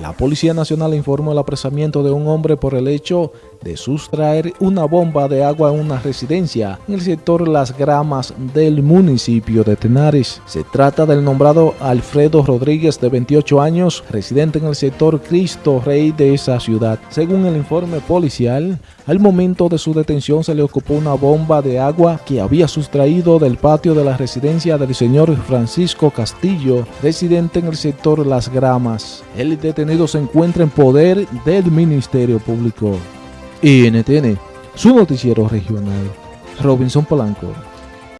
La Policía Nacional informó el apresamiento de un hombre por el hecho de sustraer una bomba de agua en una residencia en el sector Las Gramas del municipio de Tenares. Se trata del nombrado Alfredo Rodríguez de 28 años, residente en el sector Cristo Rey de esa ciudad. Según el informe policial, al momento de su detención se le ocupó una bomba de agua que había sustraído del patio de la residencia del señor Francisco Castillo, residente en el sector Las Gramas. El detenido se encuentra en poder del Ministerio Público. NTN, su noticiero regional. Robinson Polanco.